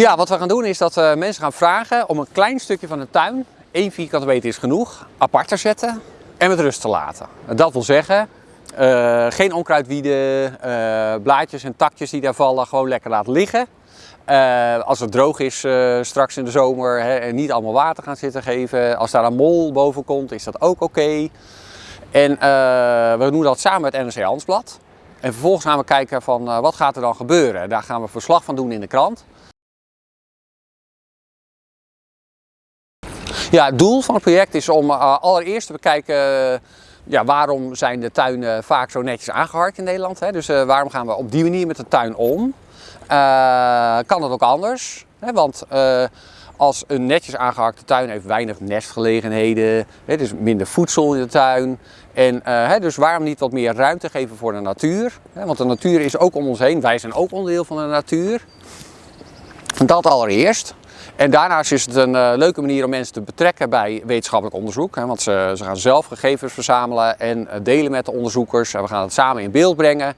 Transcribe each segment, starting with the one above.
Ja, wat we gaan doen is dat we mensen gaan vragen om een klein stukje van de tuin, 1 vierkante meter is genoeg, apart te zetten en met rust te laten. Dat wil zeggen, uh, geen onkruidwieden, uh, blaadjes en takjes die daar vallen, gewoon lekker laten liggen. Als het droog is straks in de zomer hè, en niet allemaal water gaan zitten geven. Als daar een mol boven komt, is dat ook oké. En we doen dat samen met NRC Handelsblad. En vervolgens gaan we kijken van wat gaat er dan gebeuren. Daar gaan we verslag van doen in de krant. Ja, het doel van het project is om uh, allereerst te bekijken uh, ja, waarom zijn de tuinen vaak zo netjes aangeharkt in Nederland. Hè? Dus uh, waarom gaan we op die manier met de tuin om? kan het ook anders? Hè? Want als een netjes aangeharkte tuin heeft weinig nestgelegenheden, hè? dus minder voedsel in de tuin. En dus waarom niet wat meer ruimte geven voor de natuur? Want de natuur is ook om ons heen, wij zijn ook onderdeel van de natuur. Dat allereerst. En daarnaast is het een uh, leuke manier om mensen te betrekken bij wetenschappelijk onderzoek. Hè, want ze, ze, gaan zelf gegevens verzamelen en uh, delen met de onderzoekers. En we gaan het samen in beeld brengen.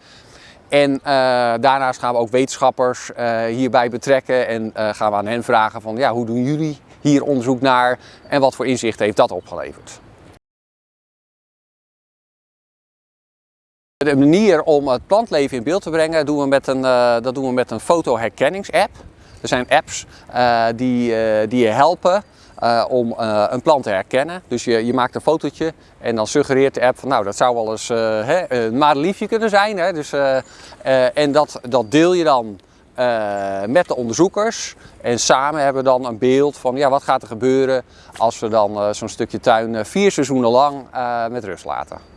En uh, daarnaast gaan we ook wetenschappers hierbij betrekken en gaan we aan hen vragen van ja, hoe doen jullie hier onderzoek naar en wat voor inzicht heeft dat opgeleverd. De manier om het plantleven in beeld te brengen doen we met een, dat doen we met een fotoherkenningsapp. Er zijn apps uh, die, uh, die je helpen uh, om een plant te herkennen. Dus je, je maakt een fotootje en dan suggereert de app van nou dat zou wel eens hè, een madeliefje kunnen zijn. Hè? Dus, en dat, dat deel je dan met de onderzoekers. En samen hebben we dan een beeld van ja, wat gaat er gebeuren als we dan zo'n stukje tuin vier seizoenen lang met rust laten.